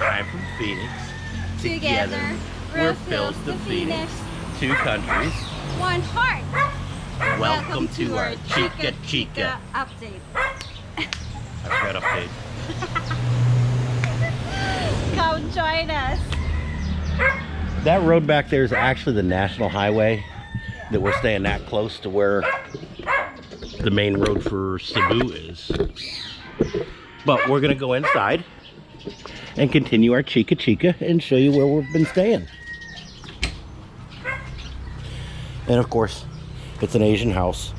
I'm from Phoenix. Together, we're Phil's the Phoenix. Two countries. One heart. Welcome, to, our Chica Chica. update. I've got update. Come join us. That road back there is actually the national highway that we're staying that close to where the main road for Cebu is. But we're gonna go inside and continue our Chica Chica and show you where we've been staying. And of course, it's an Asian house.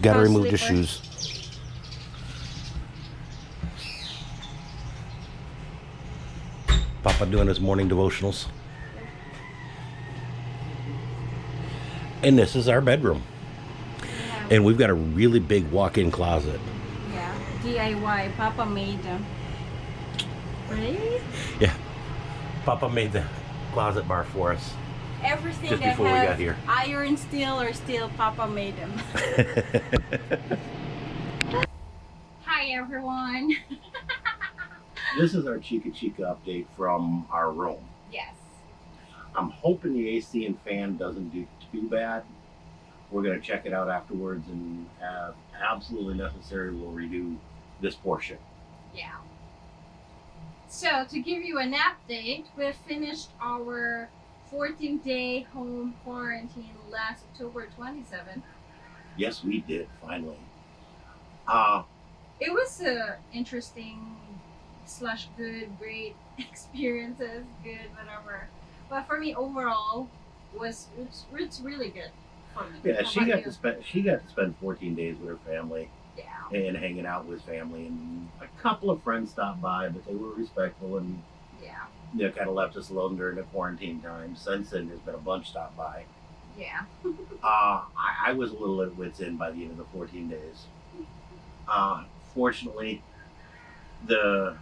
Gotta House remove the sleeper. shoes. Papa doing his morning devotionals. And this is our bedroom. And we've got a really big walk-in closet. Yeah, DIY. Papa made them. Right? Yeah. Papa made the closet bar for us. Everything Just that before we has got here. iron, steel, or steel, Papa made them. Hi, everyone. this is our Chica Chica update from our room. Yes. I'm hoping the AC and fan doesn't do too bad. We're gonna check it out afterwards and have absolutely necessary we'll redo this portion. Yeah. So to give you an update, we finished our 14 day home quarantine last October 27th. Yes, we did finally. Uh It was a interesting slash good, great experiences, good, whatever. But for me overall was it's, it's really good for me. yeah, How she got you? to spend she got to spend 14 days with her family Yeah. and hanging out with family and a couple of friends stopped by, but they were respectful and Yeah. you know kind of left us alone during the quarantine time. Since then, there's been a bunch stop by. Yeah. Uh, I, I was a little at wit's end by the end of the 14 days. Uh, fortunately, the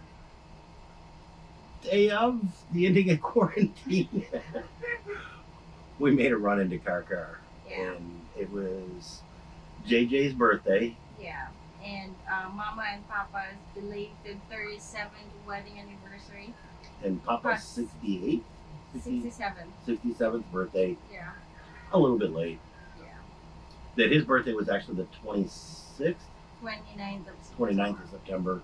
day of the ending of quarantine, we made a run into Carcar. Yeah. And it was JJ's birthday. Yeah. And uh, Mama and Papa's belated 37th wedding anniversary. And Papa's 68, 60 67. 67th birthday, Yeah. a little bit late. Yeah. That his birthday was actually the 26th, 29th of September. 29th of September.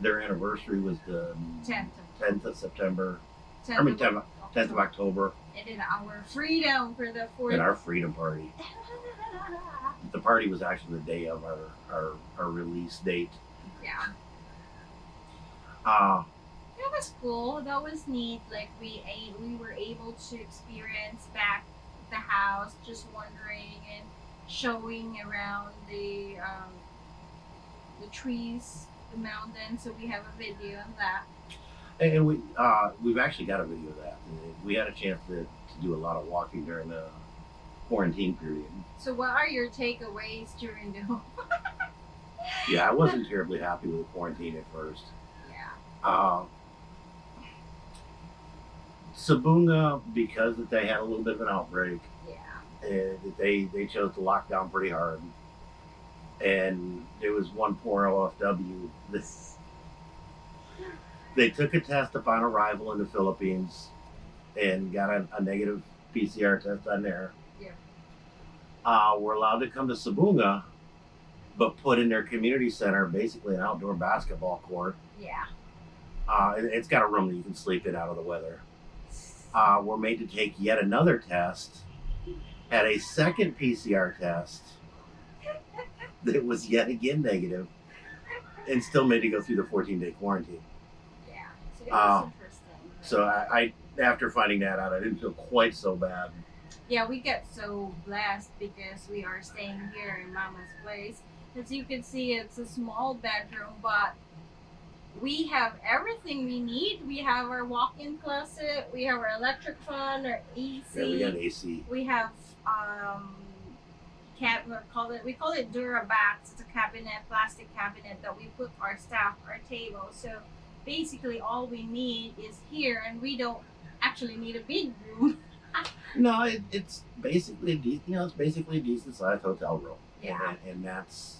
Their anniversary was the 10th 10th of September, 10th I mean of 10th, 10th of October, And then our freedom for the fourth. and our freedom party. The party was actually the day of our, our, our release date. yeah. Uh, That was cool. That was neat. Like we ate, we were able to experience back the house, just wandering and showing around the um, the trees, the mountains. So we have a video of that. and we, uh, we've actually got a video of that. We had a chance to, to do a lot of walking during the quarantine period. So what are your takeaways during the Yeah, I wasn't terribly happy with the quarantine at first. yeah Uh, Sibonga, because that they had a little bit of an outbreak, yeah and they they chose to lock down pretty hard. And there was one poor OFW. This they took a test upon arrival in the Philippines, and got a, a negative PCR test on there. Uh, were allowed to come to Sibonga, but put in their community center basically an outdoor basketball court. yeah Uh, it- it's got a room that you can sleep in out of the weather. Uh, we're made to take yet another test, had a second PCR test that was yet again negative, and still made to go through the 14 day quarantine. yeah. So interesting. So I, I, after finding that out, I didn't feel quite so bad. Yeah, we get so blessed because we are staying here in Mama's place. As you can see, it's a small bedroom, but we have everything we need. We have our walk-in closet, we have our electric fan, our AC. Yeah, we got AC. we have um cab we call it we call it Durabox. It's a cabinet, plastic cabinet that we put our stuff, our table. So basically all we need is here and we don't actually need a big room. No, it, it's basically a decent, you know, it's basically a decent sized hotel room. Yeah. And, and that's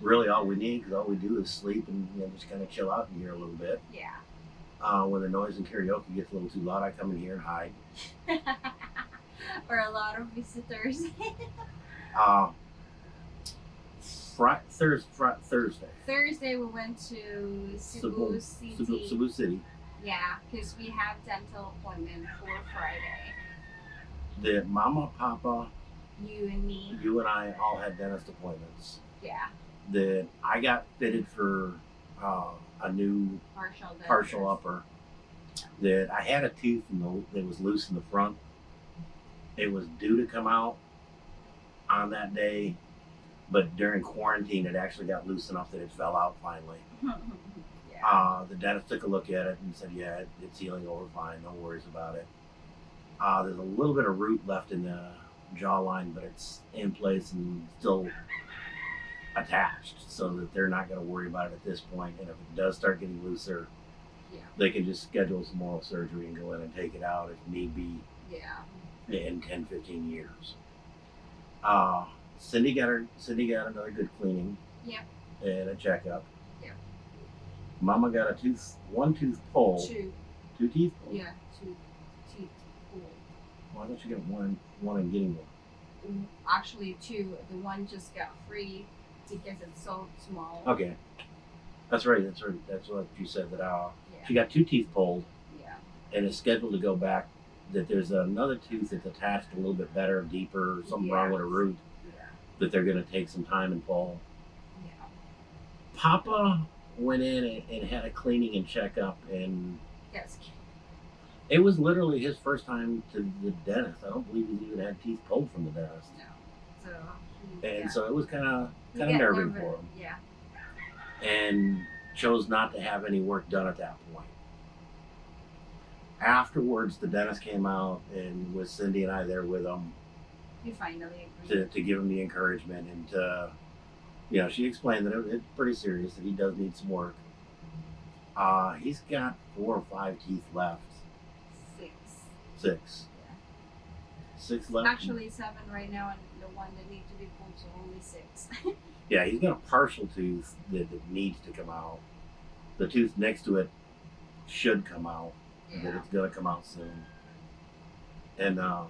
really all we need because all we do is sleep and you know, just kind of chill out in here a little bit. Yeah. Uh, when the noise and karaoke gets a little too loud, I come in here and hide. or a lot of visitors. Uh, Fri- Thurs- Fri- Thursday, Thursday we went to Cebu, Cebu, City. Cebu, Cebu City. Yeah, because we have dental appointment for Friday. The mama, papa, You and me. you and I all had dentist appointments. Yeah. That I got fitted for uh, a new Partial denture. partial upper. That I had a tooth the, that was loose in the front. It was due to come out on that day, but during quarantine, it actually got loose enough that it fell out finally. yeah. Uh, the dentist took a look at it and said, "Yeah, it, it's healing over fine. No worries about it." Uh, there's a little bit of root left in the jawline, but it's in place and still attached, so that they're not going to worry about it at this point. And if it does start getting looser, Yeah. they can just schedule some oral surgery and go in and take it out if need be yeah. in 10, 15 years. Uh, Cindy got her. Cindy got another good cleaning. Yep. And a checkup. Yep. Mama got a tooth, one tooth pulled, Two. two teeth pulled. Yeah. Two. Why don't you get one, one and getting one? Actually, two. The one just got free because it's so small. Okay. That's right. That's right. That's what you said. That uh, Yeah. she got two teeth pulled Yeah. and is scheduled to go back. That there's another tooth that's attached a little bit better, deeper, something wrong with a root. Yeah. That they're going to take some time and pull. Yeah. Papa went in and, and had a cleaning and checkup, and Yes. It was literally his first time to the dentist. I don't believe he's even had teeth pulled from the dentist, No. So. He, and yeah. so it was kind of kind of nerving for him, Yeah. and chose not to have any work done at that point. Afterwards, the dentist came out and with Cindy and I there with him He finally to, agreed. to give him the encouragement and to, you know, she explained that it, it's pretty serious that he does need some work. Uh, he's got four or five teeth left. Six. Six. Six left. Actually, seven right now, and the one that needs to be pulled, so only six. Yeah, he's got a partial tooth that, that needs to come out. The tooth next to it should come out. Yeah. it's gonna come out soon. And uh,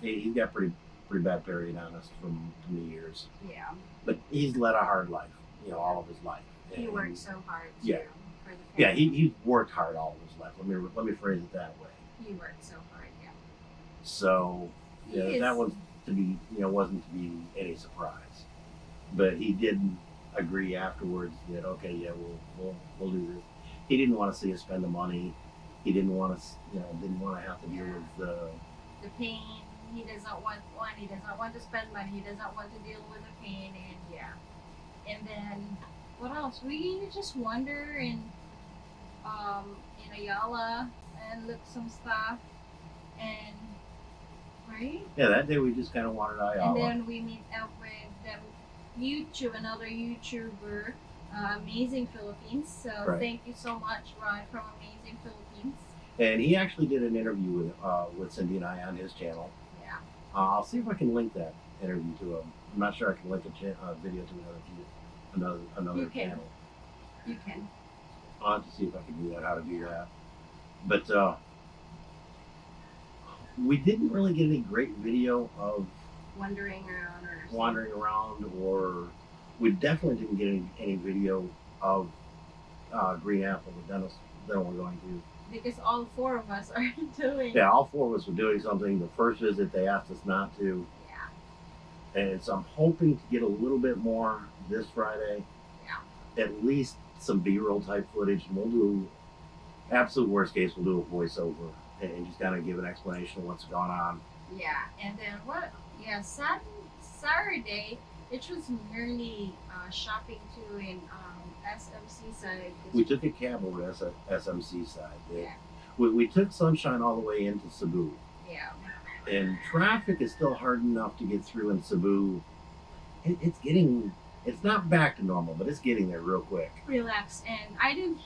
he, he's got pretty pretty bad periodontist from, from the years. Yeah. But he's led a hard life, you know, all of his life. He worked so hard. Too, Yeah. For the Yeah, he, he worked hard all of his life. Let me let me phrase it that way. He worked so hard. Yeah. So yeah, is- that was to be you know wasn't to be any surprise. But he didn't agree afterwards that okay, yeah, we'll we'll we'll do this. He didn't want to see us spend the money. He didn't want to you know didn't want to have to deal with the the pain. He doesn't want one. He doesn't want to spend money. He doesn't want to deal with the pain, and yeah. And then what else? We just wander in um in Ayala and look some stuff, and right. yeah. That day we just kind of wandered wanted And then we meet up with them YouTube, another YouTuber, uh, Amazing Philippines. So Right. thank you so much, Ron, from Amazing Philippines. And he actually did an interview with uh, with Cindy and I on his channel. Yeah. Uh, I'll see if I can link that interview to him. I'm not sure I can link a uh, video to another another another You channel. You can. I'll have to see if I can do that, how to do that. But uh, we didn't really get any great video of Wandering around or wandering around, or we definitely didn't get any, any video of uh, Green Apple, the dentist that we're going to. Because all four of us are doing. Yeah, all four of us were doing something. The first visit, they asked us not to. Yeah. And so I'm hoping to get a little bit more this Friday. Yeah. At least some B-roll type footage, and we'll do. Absolute worst case, we'll do a voiceover and just kind of give an explanation of what's going on. Yeah. And then what? Yeah. Sat- Saturday, it was merely uh, shopping too in um, SM Seaside. We took a cab over to S- SM Seaside. Yeah. We, we took Sunshine all the way into Cebu, Yeah. and traffic is still hard enough to get through in Cebu. It, it's getting, it's not back to normal, but it's getting there real quick. relax and i didn't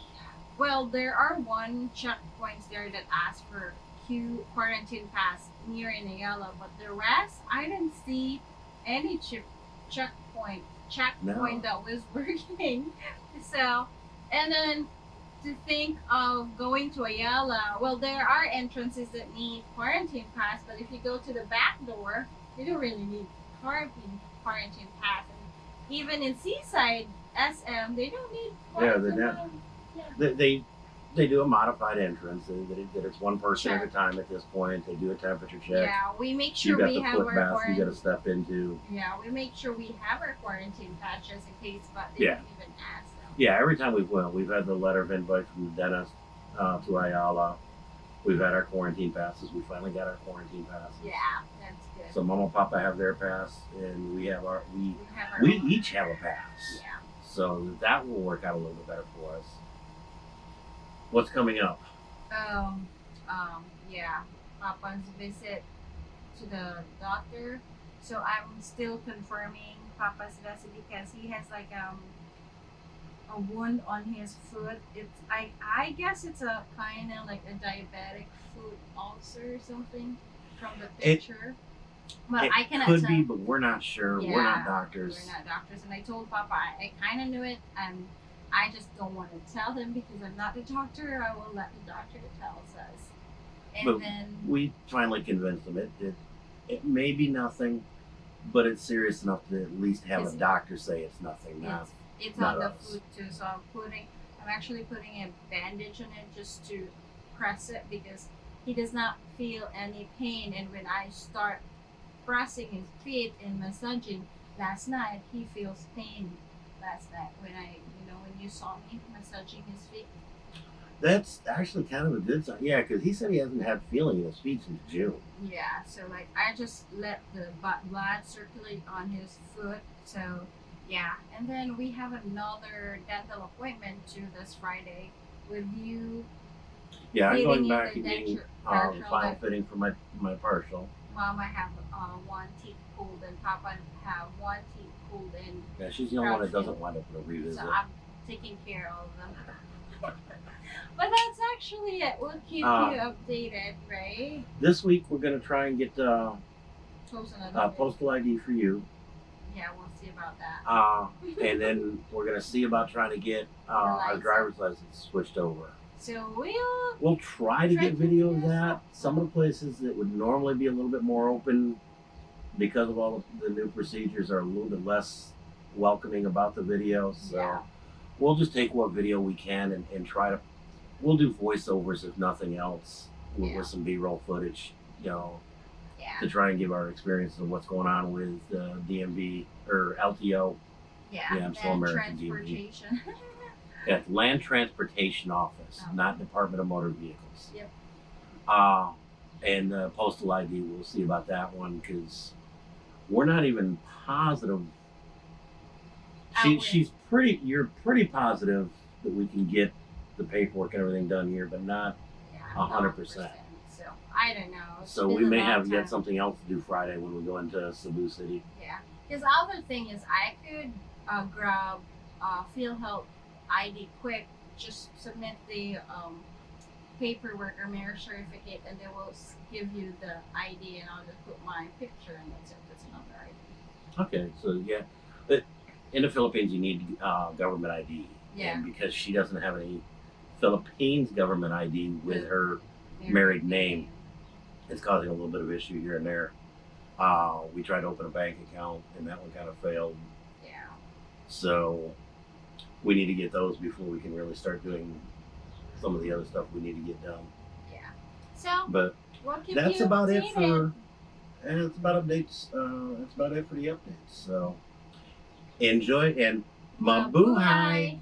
well there are one checkpoints there that ask for q quarantine pass near in ayala but the rest i didn't see any chip checkpoint checkpoint No. that was working. So, and then to think of going to Ayala, well, there are entrances that need quarantine pass, but if you go to the back door, you don't really need quarantine quarantine pass. And even in Seaside SM, they don't need Yeah, they're pass. They, they they do a modified entrance. That, it, it's one person at a time at this point. They do a temperature check. Yeah, we make sure got we the have foot our bath you got to step into. Yeah, we make sure we have our quarantine patches in case, but they Yeah. don't even ask them. Yeah, every time we've went, we've had the letter of invite from the dentist uh, to Ayala. We've had our quarantine passes. We finally got our quarantine passes. Yeah, that's good. So Mama and Papa have their pass, and we have our we we have our we each have a pass. Yeah. So that will work out a little bit better for us. What's coming up? Um, um, yeah, Papa's visit to the doctor. So I'm still confirming Papa's visit because he has like um a wound on his foot. It's I I guess it's a kind of like a diabetic foot ulcer or something from the It- picture. but it I cannot could tell. be, but we're not sure. we're not doctors. We're not doctors, and I told Papa I, I kind of knew it, and I just don't want to tell them because I'm not the doctor. I will let the doctor tell us. And But then we finally convinced them it, it it may be nothing, but it's serious enough to at least have a doctor say it's nothing. Not it's, it's not on the us. foot too, so I'm putting I'm actually putting a bandage on it just to press it because he does not feel any pain, and when I start pressing his feet and massaging last night, he feels pain. Last night when I, when you saw me massaging his feet. that's actually kind of a good sign. Yeah, because he said he hasn't had feeling in his feet since June. Yeah, so like I just let the blood circulate on his foot. So yeah, and then we have another dental appointment to this Friday with you. Yeah, I'm going back and getting um, final fitting for my my partial. Mama have uh, one teeth pulled and Papa have one teeth pulled in. Yeah, she's the only one that doesn't wind up with a revisit. So I'm taking care of them. but that's actually it. We'll keep Uh, you updated, right? This week we're gonna try and get uh, uh, postal ID for you, Yeah, we'll see about that. uh, and then we're gonna see about trying to get uh, our driver's license switched over. So we'll We'll try to Try get to video of that. Some of the places that would normally be a little bit more open because of all the new procedures are a little bit less welcoming about the video. So Yeah. We'll just take what video we can and, and try to we'll do voiceovers if nothing else with, Yeah. with some B-roll footage, you know, yeah. to try and give our experience of what's going on with uh, DMV or LTO Yeah, Yeah, I'm still and American DMV. transportation. at Land Transportation Office, Oh. not Department of Motor Vehicles. Yep. Uh, and uh, postal ID, we'll see about that one because we're not even positive. She, she's pretty. You're pretty positive that we can get the paperwork and everything done here, but not. A hundred 100%. So I don't know. It's So we may have yet something else to do Friday when we go into Cebu City. Yeah, because other thing is I could uh, grab uh, PhilHealth ID quick, just submit the um, paperwork or marriage certificate, and they will give you the ID, and I'll just put my picture, and that's it. That's another ID. Okay, so yeah, but in the Philippines you need uh, government ID. Yeah. And because she doesn't have any Philippines government ID with Yeah. her Married name. it's causing a little bit of issue here and there. Uh, we tried to open a bank account and that one kind of failed. Yeah. So we need to get those before we can really start doing some of the other stuff we need to get done. Yeah. So But that's about it for and that's about updates. Uh, that's about it for the updates. So enjoy and mabuhay.